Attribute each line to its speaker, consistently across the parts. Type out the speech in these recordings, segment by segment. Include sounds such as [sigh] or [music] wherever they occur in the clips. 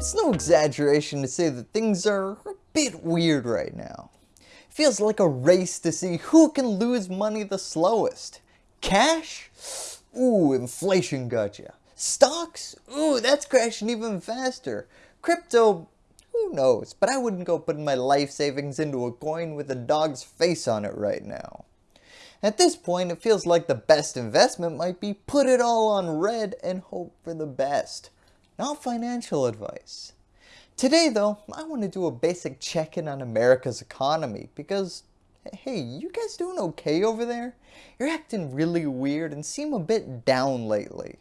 Speaker 1: It's no exaggeration to say that things are a bit weird right now. It feels like a race to see who can lose money the slowest. Cash? Ooh, inflation got gotcha. Stocks? Ooh, that's crashing even faster. Crypto? Who knows, but I wouldn't go putting my life savings into a coin with a dog's face on it right now. At this point, it feels like the best investment might be put it all on red and hope for the best. Not financial advice. Today though, I want to do a basic check-in on America's economy because, hey, you guys doing okay over there? You're acting really weird and seem a bit down lately.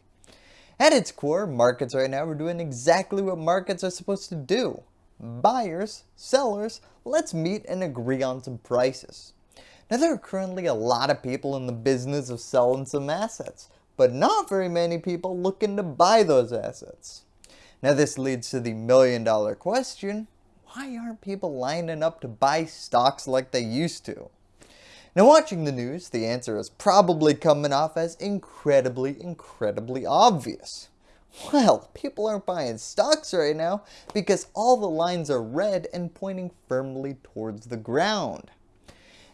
Speaker 1: At its core, markets right now are doing exactly what markets are supposed to do. Buyers, sellers, let's meet and agree on some prices. Now there are currently a lot of people in the business of selling some assets, but not very many people looking to buy those assets. Now this leads to the million dollar question, why aren't people lining up to buy stocks like they used to? Now watching the news, the answer is probably coming off as incredibly, incredibly obvious. Well, people aren't buying stocks right now because all the lines are red and pointing firmly towards the ground.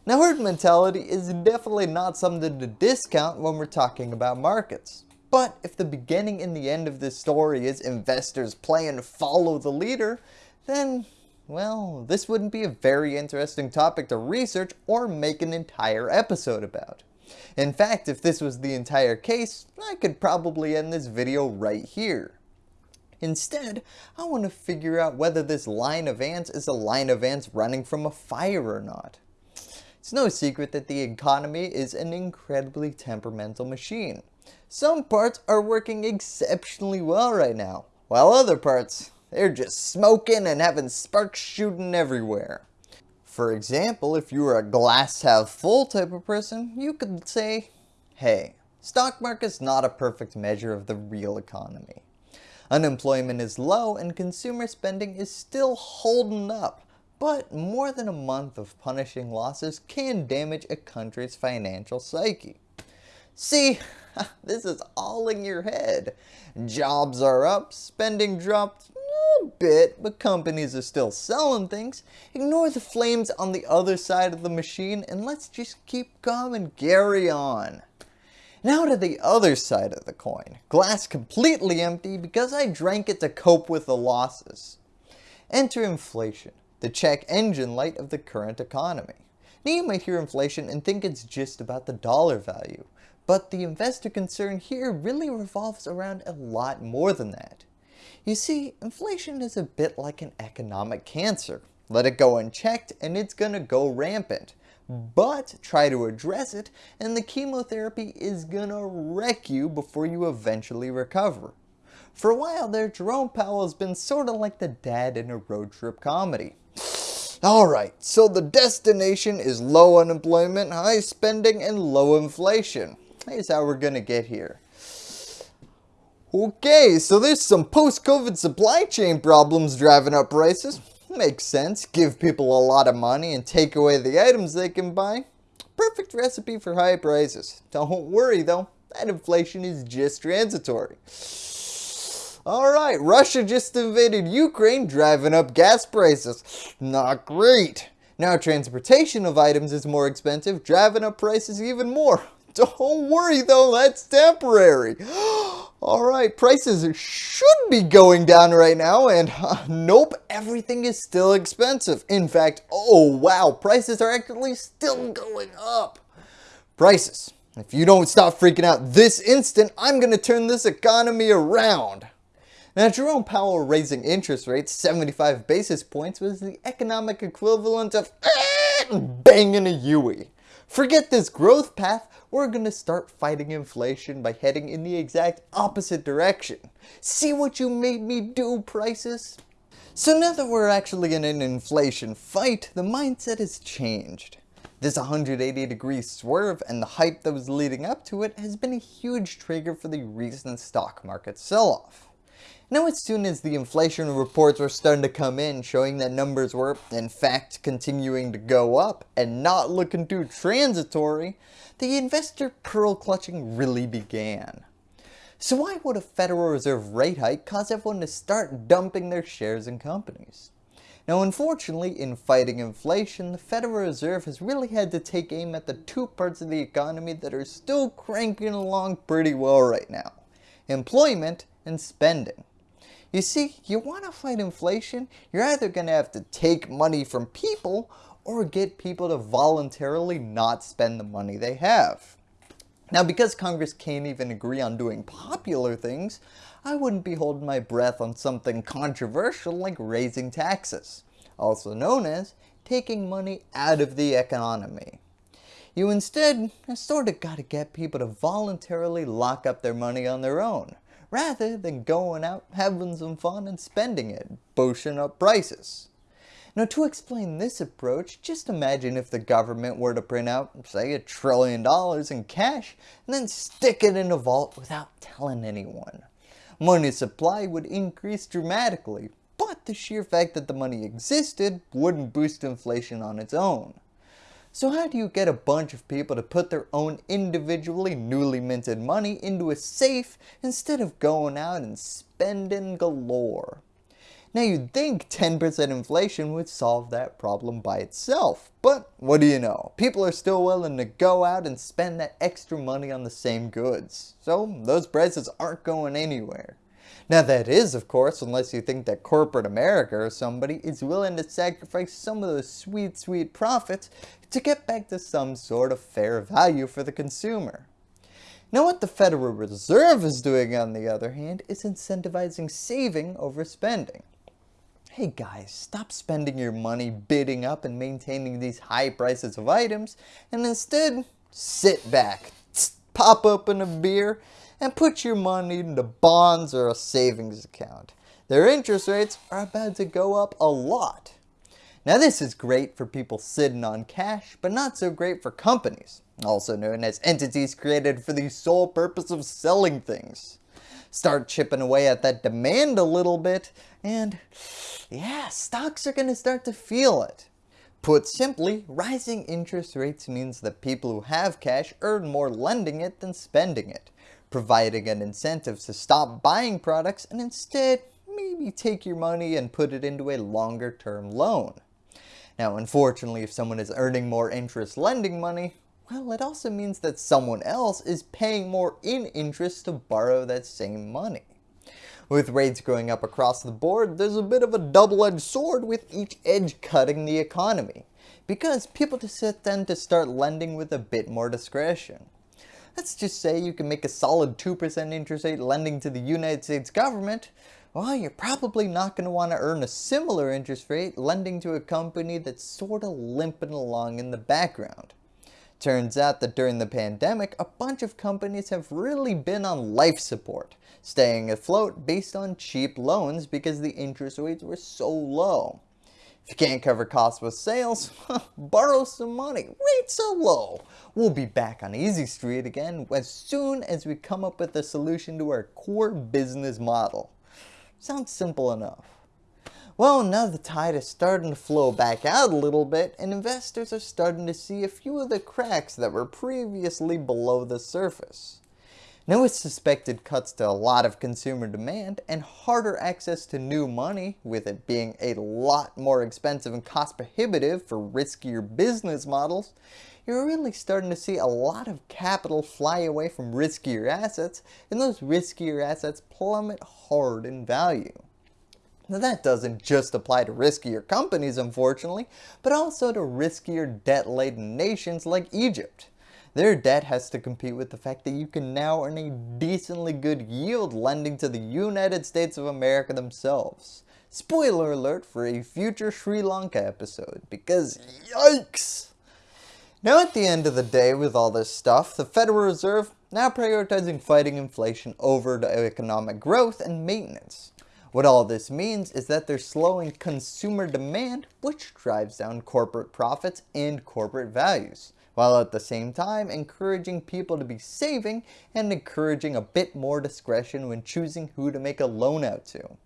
Speaker 1: Now herd mentality is definitely not something to discount when we're talking about markets. But if the beginning and the end of this story is investors playing follow the leader, then, well, this wouldn't be a very interesting topic to research or make an entire episode about. In fact, if this was the entire case, I could probably end this video right here. Instead, I want to figure out whether this line of ants is a line of ants running from a fire or not. It's no secret that the economy is an incredibly temperamental machine. Some parts are working exceptionally well right now, while other parts, they're just smoking and having sparks shooting everywhere. For example, if you were a glass half full type of person, you could say, hey, stock market's not a perfect measure of the real economy. Unemployment is low and consumer spending is still holding up, but more than a month of punishing losses can damage a country's financial psyche. See, [laughs] this is all in your head. Jobs are up, spending dropped a bit, but companies are still selling things. Ignore the flames on the other side of the machine and let's just keep calm and carry on. Now to the other side of the coin. Glass completely empty because I drank it to cope with the losses. Enter inflation the check engine light of the current economy. Now you might hear inflation and think it's just about the dollar value, but the investor concern here really revolves around a lot more than that. You see, inflation is a bit like an economic cancer. Let it go unchecked and it's gonna go rampant. But try to address it and the chemotherapy is gonna wreck you before you eventually recover. For a while there, Jerome Powell has been sorta like the dad in a road trip comedy. [sighs] Alright, so the destination is low unemployment, high spending, and low inflation. Here's how we're gonna get here. Okay, so there's some post-COVID supply chain problems driving up prices. Makes sense, give people a lot of money and take away the items they can buy. Perfect recipe for high prices. Don't worry though, that inflation is just transitory. Alright, Russia just invaded Ukraine, driving up gas prices. Not great. Now transportation of items is more expensive, driving up prices even more. Don't worry though, that's temporary. [gasps] Alright, prices should be going down right now and uh, [laughs] nope, everything is still expensive. In fact, oh wow, prices are actually still going up. Prices. If you don't stop freaking out this instant, I'm going to turn this economy around. Now Jerome Powell raising interest rates 75 basis points was the economic equivalent of banging a U-ey. Forget this growth path, we're going to start fighting inflation by heading in the exact opposite direction. See what you made me do, prices? So now that we're actually in an inflation fight, the mindset has changed. This 180 degree swerve and the hype that was leading up to it has been a huge trigger for the recent stock market sell-off. Now as soon as the inflation reports were starting to come in showing that numbers were in fact continuing to go up and not looking too transitory, the investor pearl clutching really began. So why would a Federal Reserve rate hike cause everyone to start dumping their shares in companies? Now unfortunately, in fighting inflation, the Federal Reserve has really had to take aim at the two parts of the economy that are still cranking along pretty well right now. Employment and spending. You see, you want to fight inflation, you're either going to have to take money from people or get people to voluntarily not spend the money they have. Now because Congress can't even agree on doing popular things, I wouldn't be holding my breath on something controversial like raising taxes, also known as taking money out of the economy. You instead sort of got to get people to voluntarily lock up their money on their own, rather than going out having some fun and spending it, boosting up prices. Now to explain this approach, just imagine if the government were to print out, say a trillion dollars in cash and then stick it in a vault without telling anyone money supply would increase dramatically, but the sheer fact that the money existed wouldn't boost inflation on its own. So how do you get a bunch of people to put their own individually newly minted money into a safe instead of going out and spending galore? Now you'd think 10% inflation would solve that problem by itself, but what do you know, people are still willing to go out and spend that extra money on the same goods, so those prices aren't going anywhere. Now that is of course unless you think that corporate America or somebody is willing to sacrifice some of those sweet sweet profits to get back to some sort of fair value for the consumer. Now what the Federal Reserve is doing on the other hand is incentivizing saving over spending. Hey guys, stop spending your money bidding up and maintaining these high prices of items and instead sit back, pop open a beer and put your money into bonds or a savings account. Their interest rates are about to go up a lot. Now this is great for people sitting on cash, but not so great for companies, also known as entities created for the sole purpose of selling things start chipping away at that demand a little bit and yeah, stocks are going to start to feel it. Put simply, rising interest rates means that people who have cash earn more lending it than spending it, providing an incentive to stop buying products and instead maybe take your money and put it into a longer term loan. Now unfortunately if someone is earning more interest lending money, well, it also means that someone else is paying more in interest to borrow that same money. With rates going up across the board, there's a bit of a double-edged sword with each edge cutting the economy, because people just tend to start lending with a bit more discretion. Let's just say you can make a solid 2% interest rate lending to the United States government, well, you're probably not going to want to earn a similar interest rate lending to a company that's sort of limping along in the background. Turns out that during the pandemic, a bunch of companies have really been on life support, staying afloat based on cheap loans because the interest rates were so low. If you can't cover costs with sales, [laughs] borrow some money, rates are low. We'll be back on Easy Street again as soon as we come up with a solution to our core business model. Sounds simple enough. Well, now the tide is starting to flow back out a little bit and investors are starting to see a few of the cracks that were previously below the surface. With suspected cuts to a lot of consumer demand and harder access to new money, with it being a lot more expensive and cost prohibitive for riskier business models, you're really starting to see a lot of capital fly away from riskier assets and those riskier assets plummet hard in value. Now that doesn't just apply to riskier companies unfortunately, but also to riskier debt-laden nations like Egypt. Their debt has to compete with the fact that you can now earn a decently good yield lending to the United States of America themselves. Spoiler alert for a future Sri Lanka episode, because yikes! Now at the end of the day with all this stuff, the Federal Reserve now prioritizing fighting inflation over economic growth and maintenance. What all this means is that they're slowing consumer demand, which drives down corporate profits and corporate values, while at the same time encouraging people to be saving and encouraging a bit more discretion when choosing who to make a loan out to.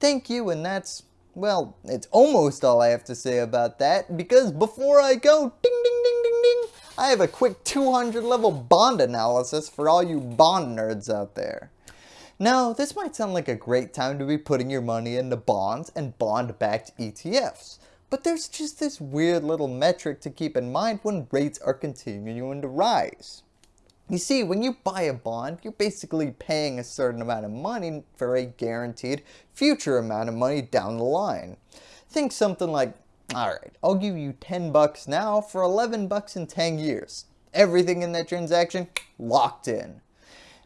Speaker 1: Thank you and that's, well, it's almost all I have to say about that because before I go, ding ding ding ding ding, I have a quick 200 level bond analysis for all you bond nerds out there. Now, this might sound like a great time to be putting your money into bonds and bond-backed ETFs, but there's just this weird little metric to keep in mind when rates are continuing to rise. You see, when you buy a bond, you're basically paying a certain amount of money for a guaranteed future amount of money down the line. Think something like, alright, I'll give you 10 bucks now for 11 bucks in 10 years. Everything in that transaction, locked in.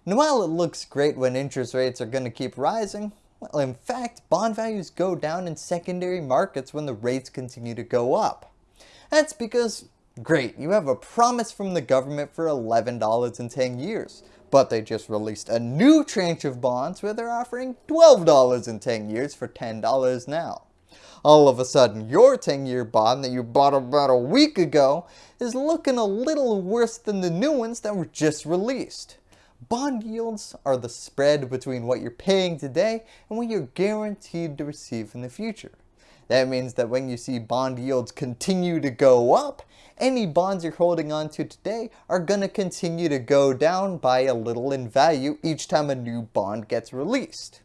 Speaker 1: Now while it looks great when interest rates are going to keep rising, well, in fact, bond values go down in secondary markets when the rates continue to go up. That's because, great, you have a promise from the government for $11 in 10 years, but they just released a new tranche of bonds where they're offering $12 in 10 years for $10 now. All of a sudden, your 10-year bond that you bought about a week ago is looking a little worse than the new ones that were just released. Bond yields are the spread between what you're paying today and what you're guaranteed to receive in the future. That means that when you see bond yields continue to go up, any bonds you're holding on to today are going to continue to go down by a little in value each time a new bond gets released.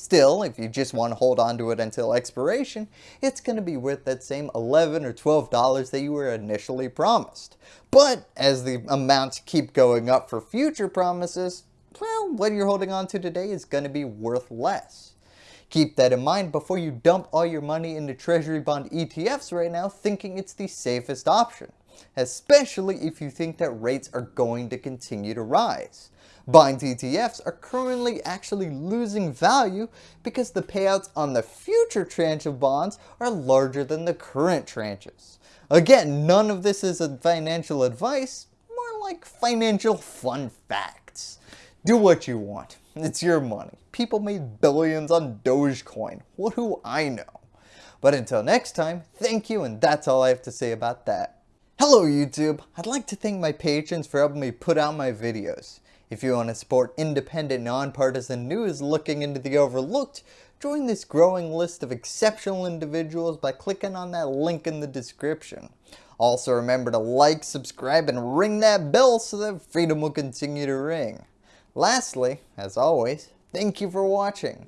Speaker 1: Still, if you just want to hold on to it until expiration, it's going to be worth that same 11 or $12 that you were initially promised. But as the amounts keep going up for future promises, well, what you're holding on to today is going to be worth less. Keep that in mind before you dump all your money into treasury bond ETFs right now thinking it's the safest option, especially if you think that rates are going to continue to rise. Bond ETFs are currently actually losing value because the payouts on the future tranche of bonds are larger than the current tranches. Again, none of this is financial advice, more like financial fun facts. Do what you want. It's your money. People made billions on Dogecoin. What do I know? But until next time, thank you and that's all I have to say about that. Hello YouTube! I'd like to thank my patrons for helping me put out my videos. If you want to support independent, nonpartisan news looking into the overlooked, join this growing list of exceptional individuals by clicking on that link in the description. Also remember to like, subscribe, and ring that bell so that freedom will continue to ring. Lastly, as always, thank you for watching.